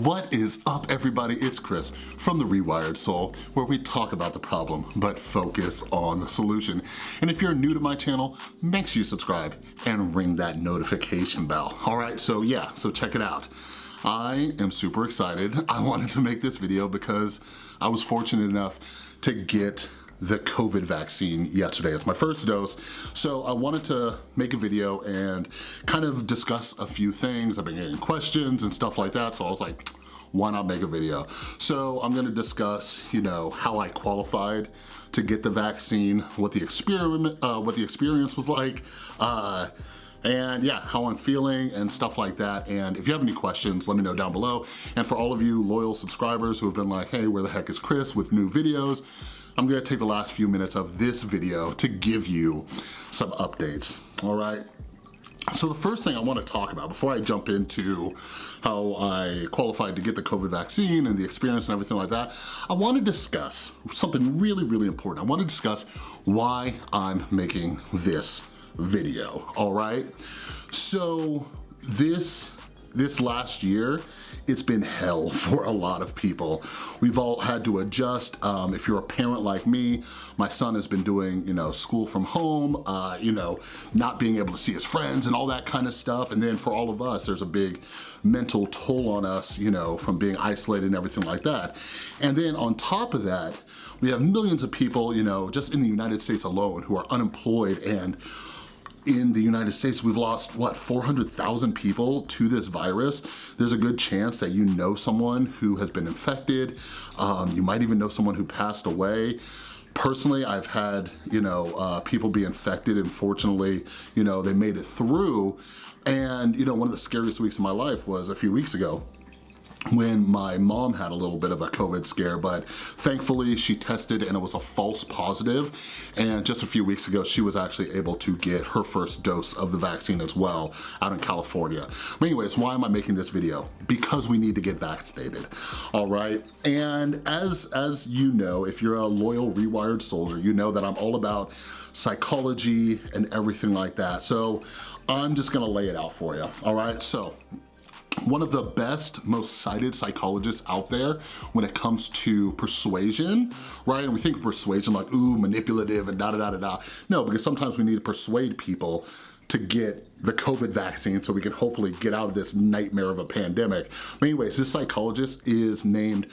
What is up everybody? It's Chris from The Rewired Soul where we talk about the problem but focus on the solution. And if you're new to my channel, make sure you subscribe and ring that notification bell. All right, so yeah, so check it out. I am super excited. I wanted to make this video because I was fortunate enough to get the COVID vaccine yesterday. It's my first dose. So I wanted to make a video and kind of discuss a few things. I've been getting questions and stuff like that. So I was like, why not make a video? So I'm gonna discuss, you know, how I qualified to get the vaccine, what the experiment, uh, what the experience was like, uh, and yeah, how I'm feeling and stuff like that. And if you have any questions, let me know down below. And for all of you loyal subscribers who have been like, hey, where the heck is Chris with new videos? I'm gonna take the last few minutes of this video to give you some updates, all right? So the first thing I wanna talk about before I jump into how I qualified to get the COVID vaccine and the experience and everything like that, I wanna discuss something really, really important. I wanna discuss why I'm making this video, all right? So this this last year, it's been hell for a lot of people. We've all had to adjust. Um, if you're a parent like me, my son has been doing, you know, school from home, uh, you know, not being able to see his friends and all that kind of stuff. And then for all of us, there's a big mental toll on us, you know, from being isolated and everything like that. And then on top of that, we have millions of people, you know, just in the United States alone who are unemployed and in the United States, we've lost, what, 400,000 people to this virus. There's a good chance that you know someone who has been infected. Um, you might even know someone who passed away. Personally, I've had, you know, uh, people be infected and fortunately, you know, they made it through. And, you know, one of the scariest weeks of my life was a few weeks ago when my mom had a little bit of a COVID scare, but thankfully she tested and it was a false positive. And just a few weeks ago, she was actually able to get her first dose of the vaccine as well out in California. But anyways, why am I making this video? Because we need to get vaccinated, all right? And as, as you know, if you're a loyal Rewired soldier, you know that I'm all about psychology and everything like that. So I'm just gonna lay it out for you, all right? So one of the best, most cited psychologists out there when it comes to persuasion, right? And we think persuasion like, ooh, manipulative and da da da da da. No, because sometimes we need to persuade people to get the COVID vaccine so we can hopefully get out of this nightmare of a pandemic. But anyways, this psychologist is named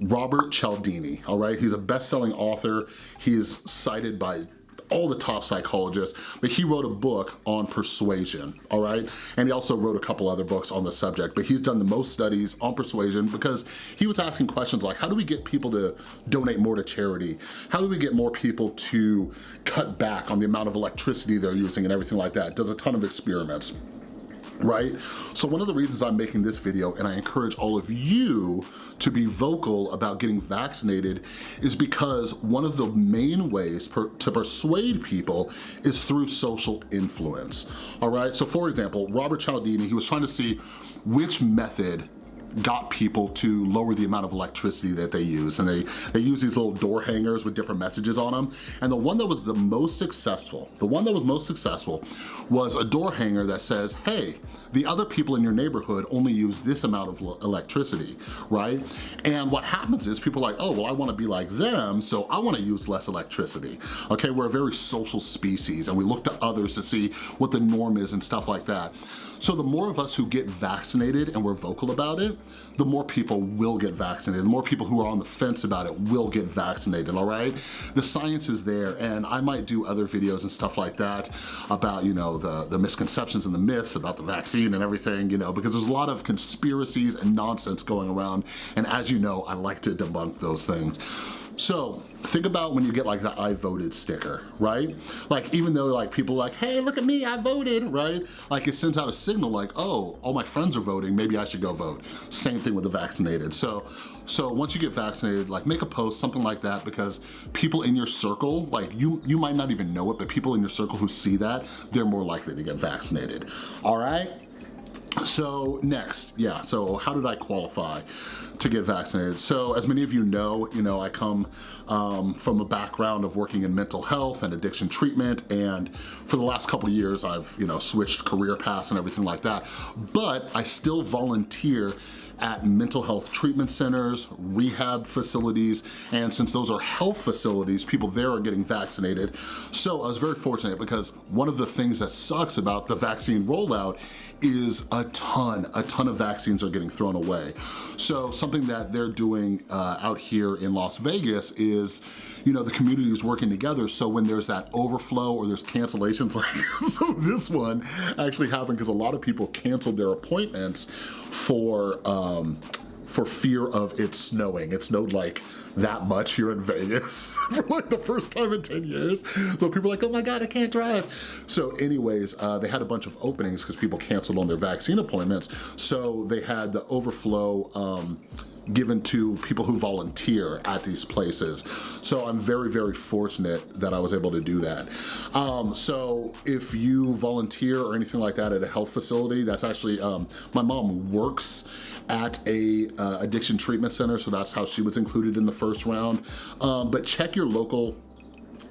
Robert Cialdini, all right? He's a best-selling author. He is cited by all the top psychologists, but he wrote a book on persuasion, all right? And he also wrote a couple other books on the subject, but he's done the most studies on persuasion because he was asking questions like, how do we get people to donate more to charity? How do we get more people to cut back on the amount of electricity they're using and everything like that? Does a ton of experiments right? So one of the reasons I'm making this video, and I encourage all of you to be vocal about getting vaccinated, is because one of the main ways per, to persuade people is through social influence, all right? So for example, Robert Cialdini, he was trying to see which method got people to lower the amount of electricity that they use. And they, they use these little door hangers with different messages on them. And the one that was the most successful, the one that was most successful was a door hanger that says, hey, the other people in your neighborhood only use this amount of electricity, right? And what happens is people are like, oh, well, I wanna be like them, so I wanna use less electricity. Okay, we're a very social species and we look to others to see what the norm is and stuff like that. So the more of us who get vaccinated and we're vocal about it, the more people will get vaccinated. The more people who are on the fence about it will get vaccinated, all right? The science is there and I might do other videos and stuff like that about, you know, the, the misconceptions and the myths about the vaccine and everything, you know, because there's a lot of conspiracies and nonsense going around. And as you know, I like to debunk those things. So think about when you get like the I voted sticker, right? Like even though like people like, hey, look at me, I voted, right? Like it sends out a signal like, oh, all my friends are voting, maybe I should go vote. Same thing with the vaccinated. So, so once you get vaccinated, like make a post, something like that, because people in your circle, like you, you might not even know it, but people in your circle who see that, they're more likely to get vaccinated, all right? So next, yeah, so how did I qualify to get vaccinated? So as many of you know, you know, I come um, from a background of working in mental health and addiction treatment and for the last couple years I've, you know, switched career paths and everything like that, but I still volunteer at mental health treatment centers, rehab facilities, and since those are health facilities, people there are getting vaccinated. So I was very fortunate because one of the things that sucks about the vaccine rollout is a ton, a ton of vaccines are getting thrown away. So something that they're doing uh, out here in Las Vegas is, you know, the community is working together so when there's that overflow or there's cancellations like so this one actually happened because a lot of people canceled their appointments for um, for fear of it snowing. It snowed like that much here in Vegas for like the first time in 10 years. So people are like, oh my God, I can't drive. So anyways, uh, they had a bunch of openings because people canceled on their vaccine appointments. So they had the overflow um, given to people who volunteer at these places. So I'm very, very fortunate that I was able to do that. Um, so if you volunteer or anything like that at a health facility, that's actually, um, my mom works at a uh, addiction treatment center, so that's how she was included in the first round. Um, but check your local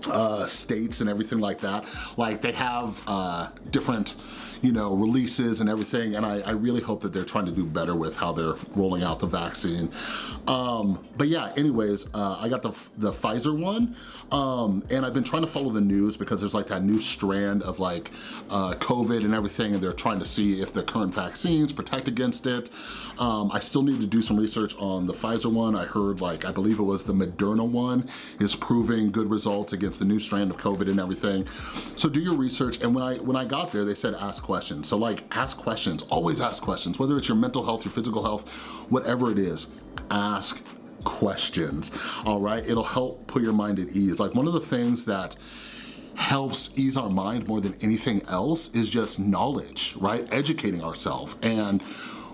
uh, states and everything like that. Like they have uh, different you know, releases and everything, and I, I, really hope that they're trying to do better with how they're rolling out the vaccine. Um, but yeah, anyways, uh, I got the, the Pfizer one, um, and I've been trying to follow the news because there's like that new strand of like uh, COVID and everything, and they're trying to see if the current vaccines protect against it. Um, I still need to do some research on the Pfizer one. I heard like, I believe it was the Moderna one is proving good results against the new strand of COVID and everything. So do your research, and when I, when I got there, they said ask questions. So like ask questions, always ask questions, whether it's your mental health, your physical health, whatever it is, ask questions, all right? It'll help put your mind at ease. Like one of the things that helps ease our mind more than anything else is just knowledge, right? Educating ourselves. And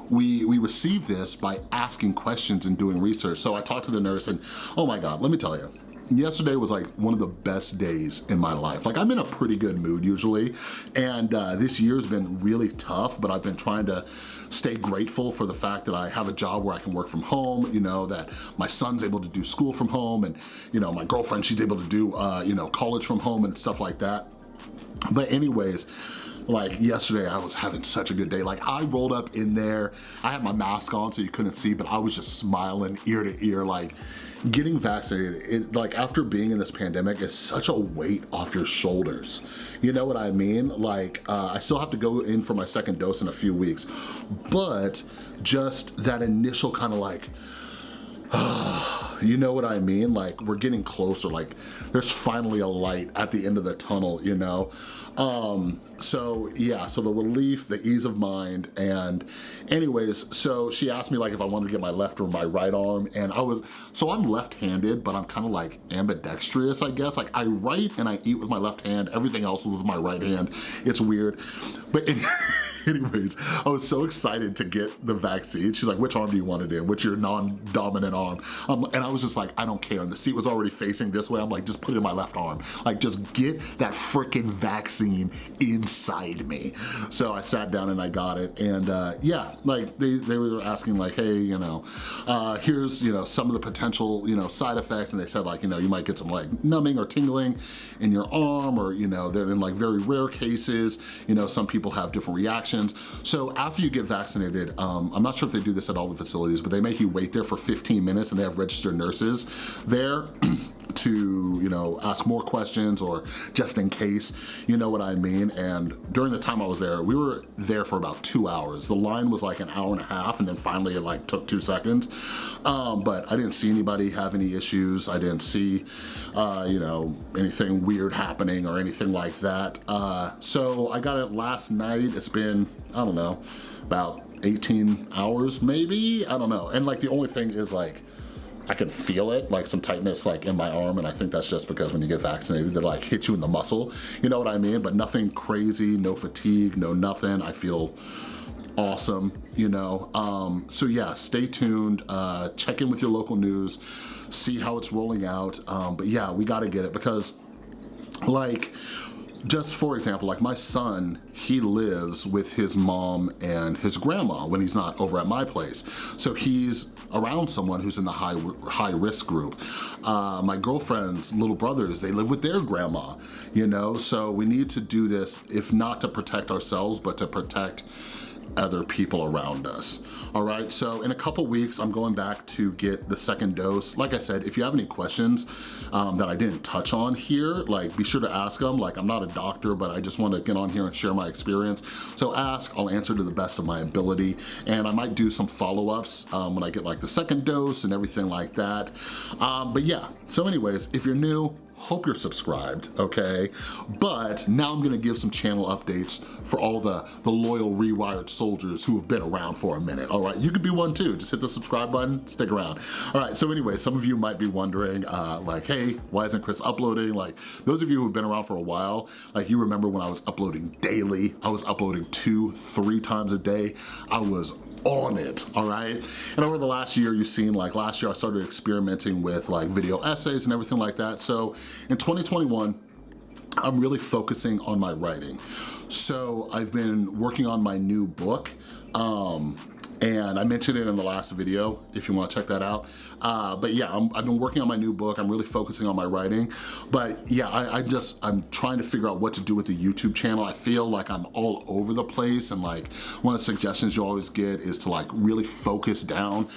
we, we receive this by asking questions and doing research. So I talked to the nurse and, oh my God, let me tell you, yesterday was like one of the best days in my life. Like I'm in a pretty good mood usually, and uh, this year's been really tough, but I've been trying to stay grateful for the fact that I have a job where I can work from home, you know, that my son's able to do school from home, and you know, my girlfriend, she's able to do, uh, you know, college from home and stuff like that. But anyways, like yesterday I was having such a good day. Like I rolled up in there, I had my mask on so you couldn't see, but I was just smiling ear to ear. Like getting vaccinated, it, like after being in this pandemic is such a weight off your shoulders. You know what I mean? Like uh, I still have to go in for my second dose in a few weeks, but just that initial kind of like, you know what I mean? Like we're getting closer, like there's finally a light at the end of the tunnel, you know? Um, so yeah, so the relief, the ease of mind, and anyways, so she asked me like if I wanted to get my left or my right arm, and I was, so I'm left-handed, but I'm kind of like ambidextrous, I guess. Like I write and I eat with my left hand, everything else with my right hand. It's weird, but anyways, I was so excited to get the vaccine. She's like, which arm do you want it in? Which your non-dominant arm? Um, and I was just like, I don't care. And the seat was already facing this way. I'm like, just put it in my left arm. Like, just get that freaking vaccine inside me. So I sat down and I got it. And uh, yeah, like they, they were asking like, hey, you know, uh, here's, you know, some of the potential, you know, side effects. And they said like, you know, you might get some like numbing or tingling in your arm or, you know, they're in like very rare cases, you know, some people have different reactions so after you get vaccinated, um, I'm not sure if they do this at all the facilities, but they make you wait there for 15 minutes and they have registered nurses there to, you know, ask more questions or just in case, you know what I mean? And during the time I was there, we were there for about two hours. The line was like an hour and a half and then finally it like took two seconds. Um, but I didn't see anybody have any issues. I didn't see, uh, you know, anything weird happening or anything like that. Uh, so I got it last night. It's been, I don't know, about 18 hours maybe? I don't know. And like the only thing is like, I can feel it, like some tightness like in my arm, and I think that's just because when you get vaccinated, they like hit you in the muscle, you know what I mean? But nothing crazy, no fatigue, no nothing. I feel awesome, you know? Um, so yeah, stay tuned, uh, check in with your local news, see how it's rolling out. Um, but yeah, we gotta get it because like, just for example, like my son, he lives with his mom and his grandma when he's not over at my place. So he's around someone who's in the high, high risk group. Uh, my girlfriend's little brothers, they live with their grandma, you know? So we need to do this, if not to protect ourselves, but to protect other people around us. All right, so in a couple weeks, I'm going back to get the second dose. Like I said, if you have any questions um, that I didn't touch on here, like be sure to ask them. Like I'm not a doctor, but I just wanna get on here and share my experience. So ask, I'll answer to the best of my ability. And I might do some follow-ups um, when I get like the second dose and everything like that. Um, but yeah, so anyways, if you're new, hope you're subscribed, okay? But now I'm gonna give some channel updates for all the, the loyal Rewired soldiers who have been around for a minute, all right? You could be one too, just hit the subscribe button, stick around. All right, so anyway, some of you might be wondering, uh, like, hey, why isn't Chris uploading? Like, those of you who've been around for a while, like you remember when I was uploading daily, I was uploading two, three times a day. I was on it, all right? And over the last year, you've seen like last year, I started experimenting with like video essays and everything like that. So in 2021, I'm really focusing on my writing. So I've been working on my new book. Um, and I mentioned it in the last video if you wanna check that out. Uh, but yeah, i have been working on my new book. I'm really focusing on my writing. But yeah, I, I just, I'm trying to figure out what to do with the YouTube channel. I feel like I'm all over the place and like one of the suggestions you always get is to like really focus down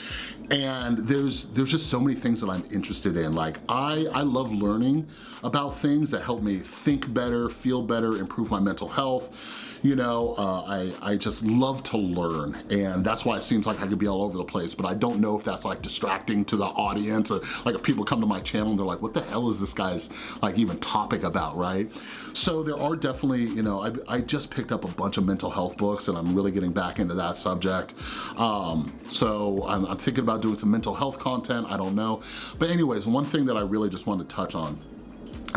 and there's there's just so many things that I'm interested in. Like I, I love learning about things that help me think better, feel better, improve my mental health you know, uh, I, I just love to learn and that's why it seems like I could be all over the place, but I don't know if that's like distracting to the audience. Or, like if people come to my channel and they're like, what the hell is this guy's like even topic about, right? So there are definitely, you know, I, I just picked up a bunch of mental health books and I'm really getting back into that subject. Um, so I'm, I'm thinking about doing some mental health content, I don't know. But anyways, one thing that I really just wanted to touch on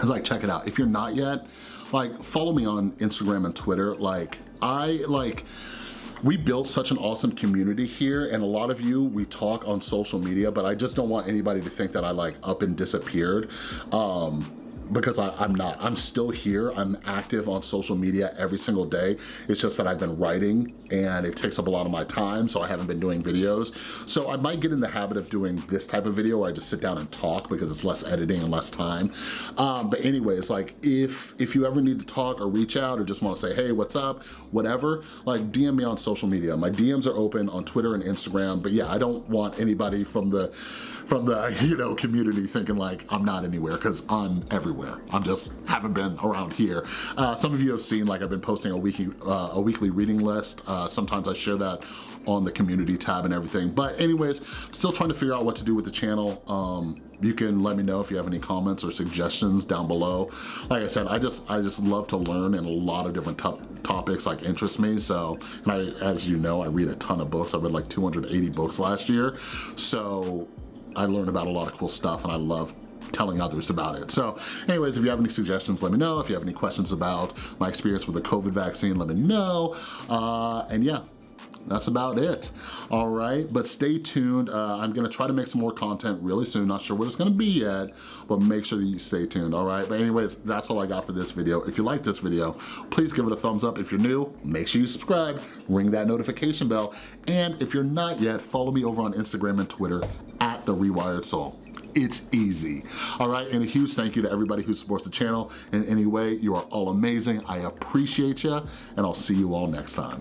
is like, check it out. If you're not yet, like follow me on Instagram and Twitter. Like I like, we built such an awesome community here and a lot of you, we talk on social media, but I just don't want anybody to think that I like up and disappeared. Um, because I, am not. I'm still here. I'm active on social media every single day. It's just that I've been writing and it takes up a lot of my time, so I haven't been doing videos. So I might get in the habit of doing this type of video where I just sit down and talk because it's less editing and less time. Um, but anyways, like if, if you ever need to talk or reach out or just wanna say, hey, what's up, whatever, like DM me on social media. My DMs are open on Twitter and Instagram, but yeah, I don't want anybody from the from the you know community thinking like I'm not anywhere because I'm everywhere. I'm just haven't been around here. Uh, some of you have seen like I've been posting a weekly uh, a weekly reading list. Uh, sometimes I share that on the community tab and everything. But anyways, still trying to figure out what to do with the channel. Um, you can let me know if you have any comments or suggestions down below. Like I said, I just I just love to learn and a lot of different topics like interest me. So, and I, as you know, I read a ton of books. I read like 280 books last year. So I learned about a lot of cool stuff and I love telling others about it. So anyways, if you have any suggestions, let me know. If you have any questions about my experience with the COVID vaccine, let me know. Uh, and yeah, that's about it. All right but stay tuned. Uh, i'm gonna try to make some more content really soon. Not sure what it's gonna be yet but make sure that you stay tuned all right? But anyways that's all i got for this video. If you like this video please give it a thumbs up. If you're new make sure you subscribe ring that notification bell. And if you're not yet follow me over on instagram and twitter at The Rewired Soul. It's easy. All right, and a huge thank you to everybody who supports the channel in any way. You are all amazing. I appreciate you, and I'll see you all next time.